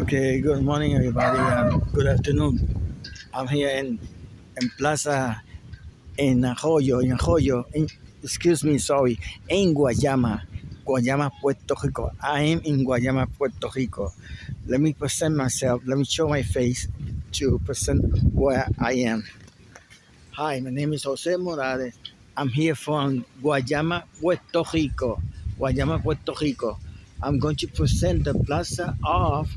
Okay, good morning, everybody. Good afternoon. I'm here in in Plaza in Arroyo, in Arroyo. In, excuse me, sorry, in Guayama, Guayama, Puerto Rico. I am in Guayama, Puerto Rico. Let me present myself. Let me show my face to present where I am. Hi, my name is Jose Morales. I'm here from Guayama, Puerto Rico. Guayama, Puerto Rico. I'm going to present the plaza of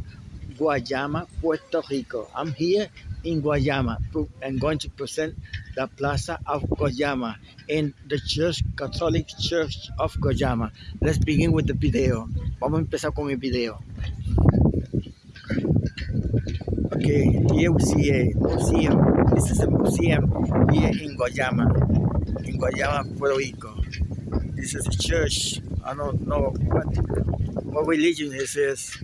Guayama, Puerto Rico. I'm here in Guayama. I'm going to present the Plaza of Guayama in the Church, Catholic Church of Guayama. Let's begin with the video. Vamos a empezar con el video. Okay, here we see a museum. This is a museum here in Guayama, in Guayama, Puerto Rico. This is a church. I don't know what, what religion this is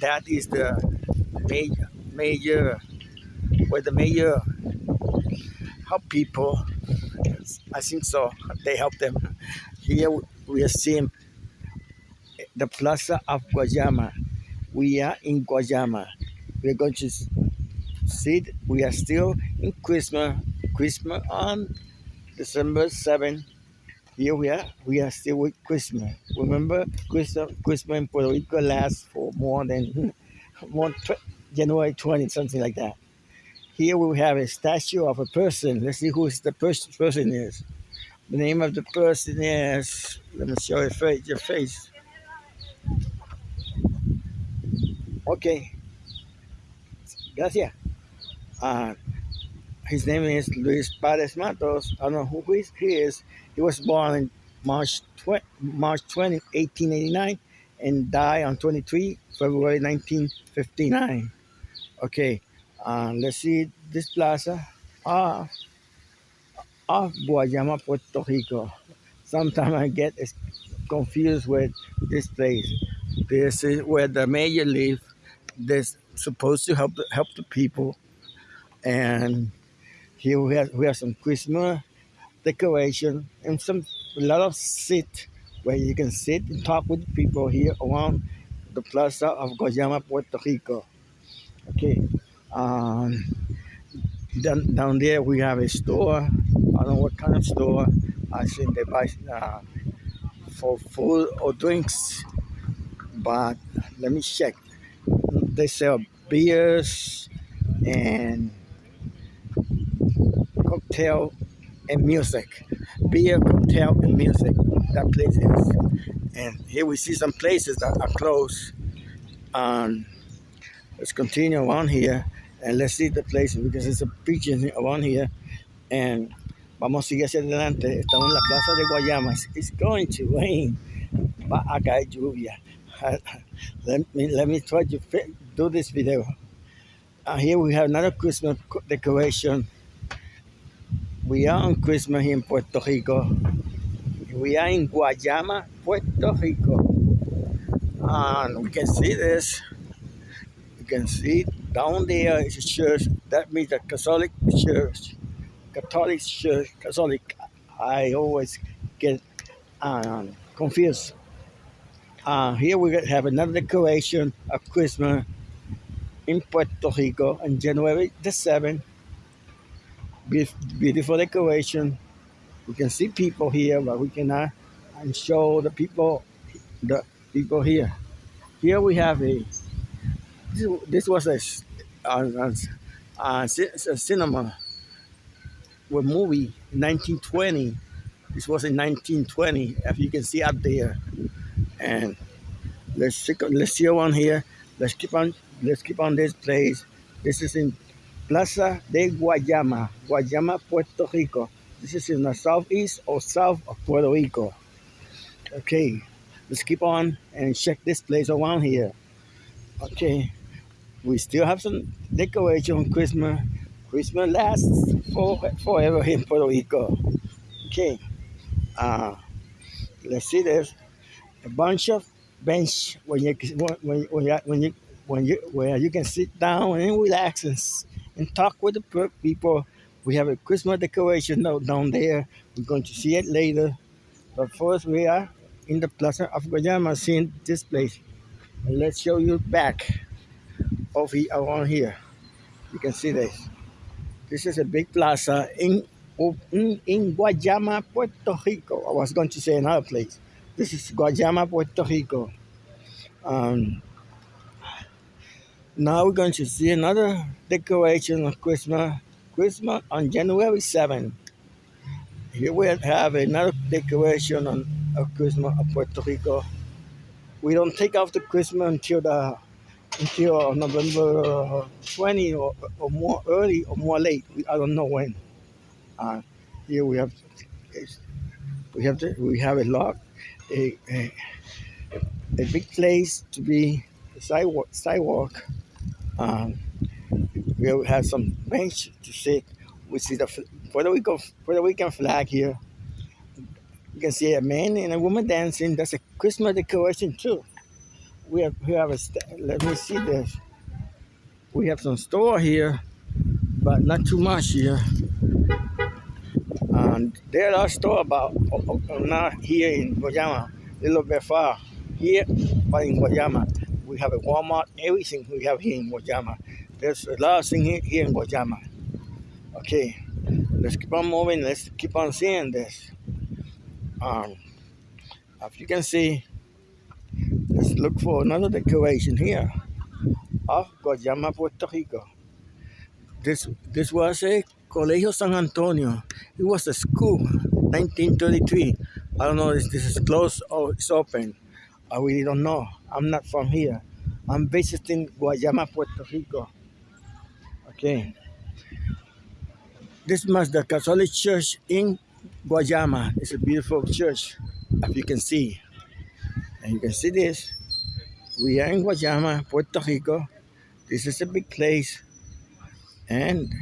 that is the major, major where the major help people. I think so. They help them. Here we are seeing the Plaza of Guayama. We are in Guayama. We're going to see. We are still in Christmas. Christmas on December 7th. Here we are. We are still with Christmas. Remember, Christmas, Christmas in Puerto Rico lasts for more than more January 20, something like that. Here we have a statue of a person. Let's see who the person is. The name of the person is. Let me show your face. Your face. Okay. Gracias. Uh, his name is Luis Palés Matos. I don't know who he is. He was born in March 20, March 20, 1889 and died on 23 February 1959. Okay, uh, let's see this plaza of, of Guayama, Puerto Rico. Sometimes I get confused with this place. This is where the mayor lives. They're supposed to help help the people, and here we have we have some Christmas decoration and some a lot of seat where you can sit and talk with people here around the plaza of Guayama, Puerto Rico. Okay. Um, down, down there we have a store. I don't know what kind of store. I think they buy uh, for food or drinks. But let me check. They sell beers and cocktail and music. Beer, cocktail, and music. That place is. And here we see some places that are closed. Um, let's continue on here and let's see the places because it's a beach around here. And vamos a seguir hacia adelante. Estamos en la plaza de Guayamas. It's going to rain. Va a caer lluvia. let me let me try to do this video. Uh, here we have another Christmas decoration we are on Christmas in Puerto Rico. We are in Guayama, Puerto Rico. And we can see this. You can see down there is a church. That means a Catholic Church. Catholic Church, Catholic. I always get um, confused. Uh, here we have another decoration of Christmas in Puerto Rico on January the 7th beautiful decoration. We can see people here, but we cannot show the people the people here. Here we have a this was a, a, a, a cinema with movie 1920. This was in 1920, as you can see up there. And let's let's see one here. Let's keep on let's keep on this place. This is in Plaza de Guayama, Guayama, Puerto Rico. This is in the southeast or south of Puerto Rico. Okay, let's keep on and check this place around here. Okay, we still have some decoration on Christmas. Christmas lasts for, forever in Puerto Rico. Okay, uh, let's see this. A bunch of bench when you when, when, you, when you when you where you can sit down and relax and and talk with the people. We have a Christmas decoration down there. We're going to see it later. But first, we are in the Plaza of Guayama seeing this place. And let's show you back. of around here. You can see this. This is a big plaza in in, in Guayama, Puerto Rico. I was going to say another place. This is Guayama, Puerto Rico. Um, now we're going to see another decoration of Christmas. Christmas on January 7th. Here we have another decoration on of Christmas of Puerto Rico. We don't take off the Christmas until the until November 20 or, or more early or more late. I don't know when. Uh, here we have we have to, we have a lot a, a, a big place to be sidewalk sidewalk. Um, we have some bench to sit. We see the Puerto Rico Puerto Rican flag here. You can see a man and a woman dancing. That's a Christmas decoration too. We have we have a let me see this. We have some store here, but not too much here. And there are store about not here in Guayama, a little bit far here, but in Guayama we have a Walmart. Everything we have here in Guayama. There's a lot of things here in Guayama. Okay, let's keep on moving. Let's keep on seeing this. Um, if you can see, let's look for another decoration here of Guayama, Puerto Rico. This this was a Colegio San Antonio. It was a school, 1933. I don't know if this is closed or it's open. I really don't know. I'm not from here. I'm based in Guayama, Puerto Rico. Okay. This was the Catholic Church in Guayama. It's a beautiful church, as you can see. And you can see this. We are in Guayama, Puerto Rico. This is a big place. And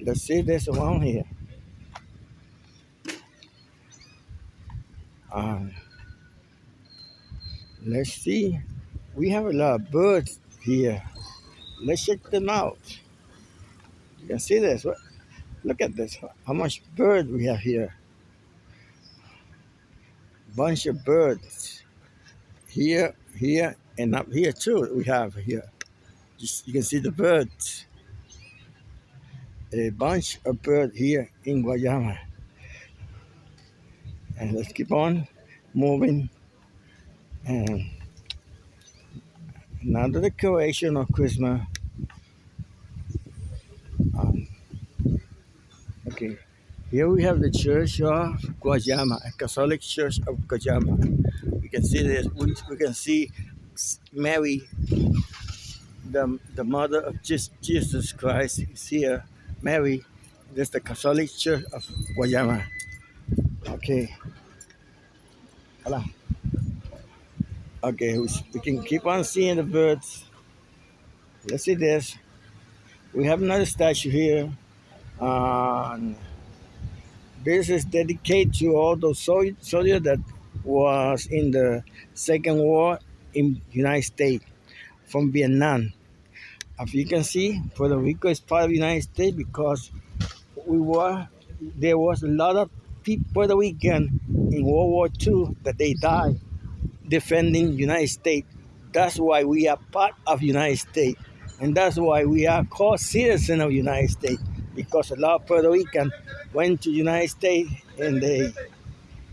let's see this around here. Um, let's see. We have a lot of birds here. Let's check them out. You can see this. Look at this. How much bird we have here. Bunch of birds. Here, here, and up here too. We have here. Just, you can see the birds. A bunch of birds here in Guayama. And let's keep on moving. And another decoration of Christmas um, Okay, here we have the Church of Guayama, a Catholic Church of Guayama. We can see this. We, we can see Mary, the the mother of Jesus Christ, is here. Mary, this is the Catholic Church of Guayama. Okay. Hola. Okay, we can keep on seeing the birds. Let's see this. We have another statue here and this is dedicated to all those soldiers that was in the Second War in United States from Vietnam. As you can see, Puerto Rico is part of the United States because we were there was a lot of people Puerto Rican in World War II that they died defending United States. That's why we are part of United States, and that's why we are called citizens of United States because a lot of Puerto Rican went to United States and they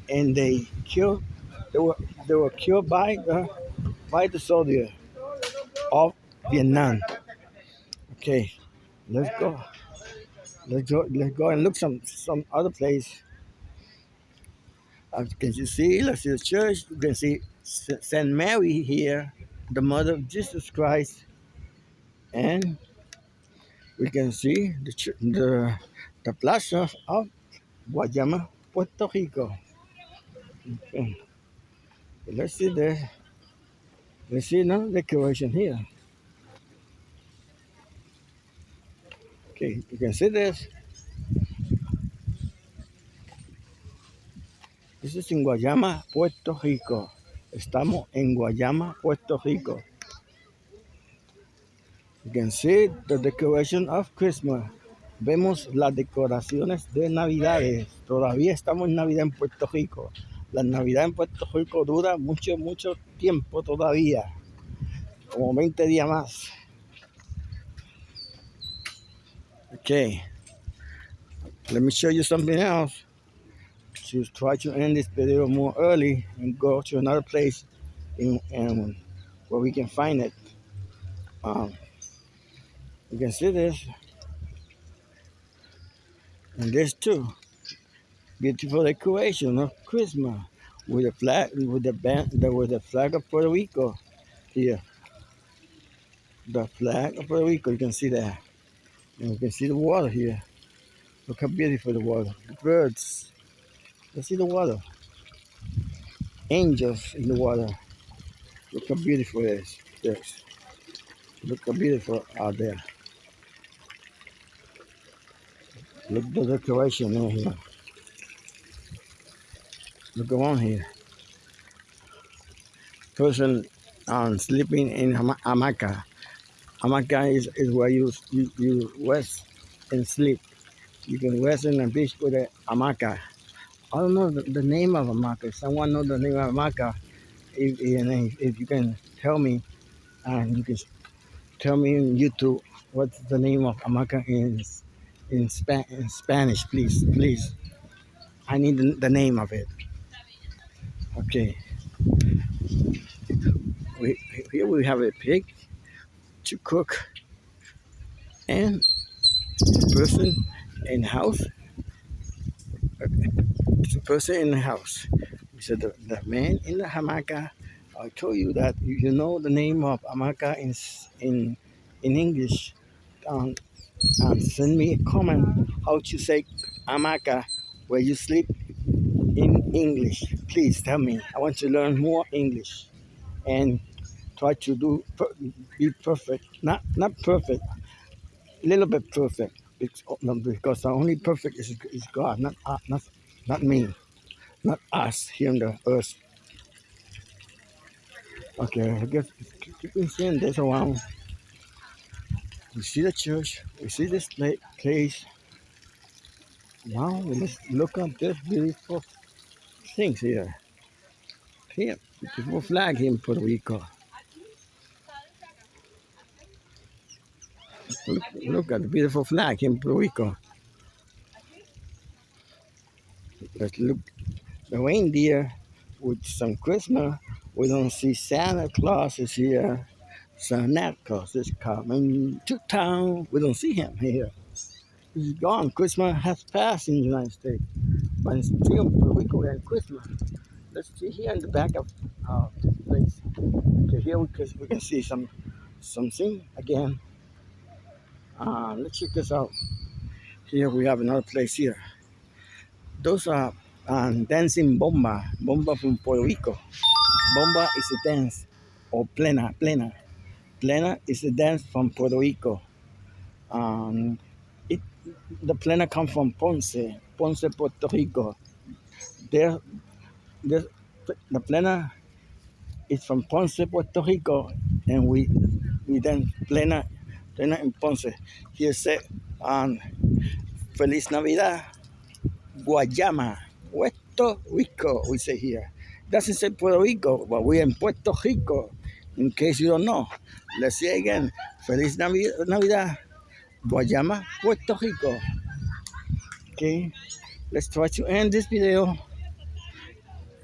and they killed they were they were killed by the by the soldier of Vietnam. Okay, let's go. Let's go. Let's go and look some some other place. As can you see? Let's see the church. You can see Saint Mary here, the Mother of Jesus Christ, and we can see the, the, the plaza of Guayama, Puerto Rico. Okay. Let's see the let's see now decoration here. Okay, you can see this. This is in Guayama, Puerto Rico. Estamos en Guayama, Puerto Rico. You can see the decoration of Christmas. Vemos las decoraciones de Navidades. Todavía estamos en Navidad en Puerto Rico. La Navidad en Puerto Rico dura mucho, mucho tiempo todavía. como 20 días más. Okay, let me show you something else. To try to end this video more early and go to another place in, in where we can find it. Um, you can see this and this too. Beautiful decoration of Christmas with the flag with the band with the flag of Puerto Rico here. The flag of Puerto Rico, you can see that. And you can see the water here. Look how beautiful the water. The birds. You see the water. Angels in the water. Look how beautiful it is. Yes. Look how beautiful out there. Look at the decoration in here. Look around here. Person um, sleeping in hama- hamaca. Hamaca is, is where you, you you rest and sleep. You can rest in the beach with a hamaca. I don't know the, the name of hamaca. If someone knows the name of hamaca, if, if, if you can tell me, and you can tell me in YouTube what's the name of hamaca in in, Spa- in Spanish, please, please. I need the, the name of it. Okay. We, here we have a pig to cook and person in house. The person in the house. We said the, the man in the hamaca. I told you that you, know the name of hamaca in in in English. Um, um, send me a comment how to say hamaca where you sleep in English. Please tell me. I want to learn more English and try to do be perfect. Not not perfect, little bit perfect. It's, because the only perfect is, is God, not uh, not not me, not us here on the earth. Okay, I guess keep seeing this around. We see the church. We see this place. Now let's look at this beautiful things here. Here, beautiful flag here in Puerto Rico. Look, at the beautiful flag in Puerto Rico. Let's look the reindeer with some Christmas. We don't see Santa Claus is here. Santa Claus is coming to town. We don't see him here. He's gone. Christmas has passed in the United States. But still Puerto Rico and Christmas. Let's see here in the back of uh, this place. Okay, here we can see some something again. Uh, let's check this out. Here we have another place here. Those are um, dancing bomba, bomba from Puerto Rico. Bomba is a dance, or plena, plena. Plena is a dance from Puerto Rico. Um, it, the plena comes from Ponce, Ponce, Puerto Rico. There, there, the plena is from Ponce, Puerto Rico, and we we dance plena, in Ponce. Feliz Navidad, Guayama, Puerto Rico, we say here. Doesn't say Puerto Rico, but we're in Puerto Rico, in case you don't know. Let's say again, Feliz Navidad, Guayama, Puerto Rico. Okay, let's try to end this video.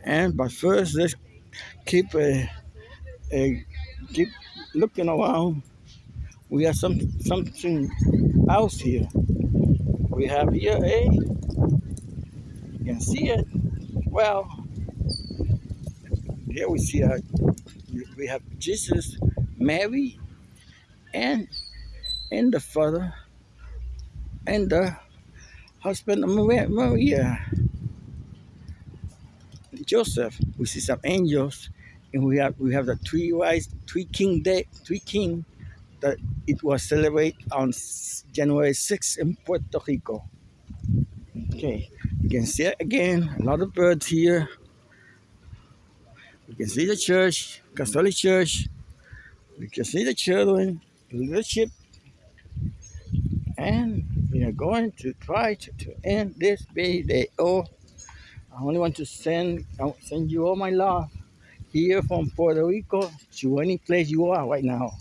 And but first, let's keep a, a keep looking around. We have some something else here. We have here a you can see it well here we see a, we have Jesus, Mary, and and the father and the husband of Maria, Joseph. We see some angels, and we have we have the three wise, three king day, three king it was celebrated on January 6th in Puerto Rico. Okay, you can see it again. A lot of birds here. You can see the church, Catholic Church. You can see the children, the leadership. And we are going to try to, to end this video. I only want to send send you all my love here from Puerto Rico to any place you are right now.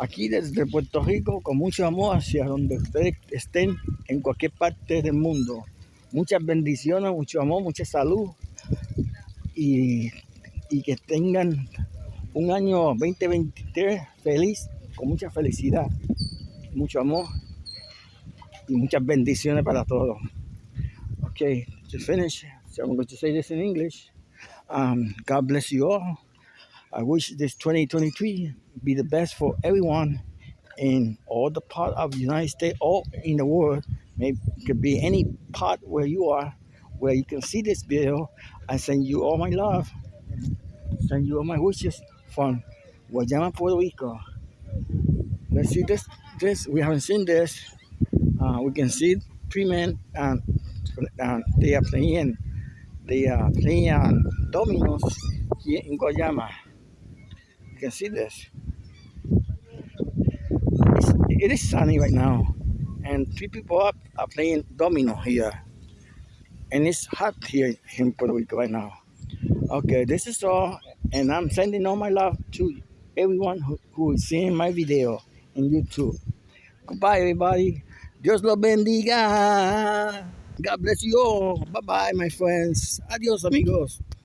Aquí desde Puerto Rico con mucho amor hacia donde ustedes estén en cualquier parte del mundo. Muchas bendiciones, mucho amor, mucha salud y, y que tengan un año 2023 feliz, con mucha felicidad, mucho amor y muchas bendiciones para todos. Okay, to finish, so I'm going to say this God bless you all. I wish this 2023 be the best for everyone in all the part of the United States or in the world. Maybe it could be any part where you are, where you can see this video. I send you all my love, send you all my wishes from Guayama, Puerto Rico. Let's see this. This we haven't seen this. Uh, we can see three men and uh, they are playing. They are playing dominoes here in Guayama. Can see this. It's, it is sunny right now, and three people up are playing domino here, and it's hot here in Puerto Rico right now. Okay, this is all, and I'm sending all my love to everyone who, who is seeing my video in YouTube. Goodbye, everybody. Dios los bendiga. God bless you all. Bye bye, my friends. Adios, amigos.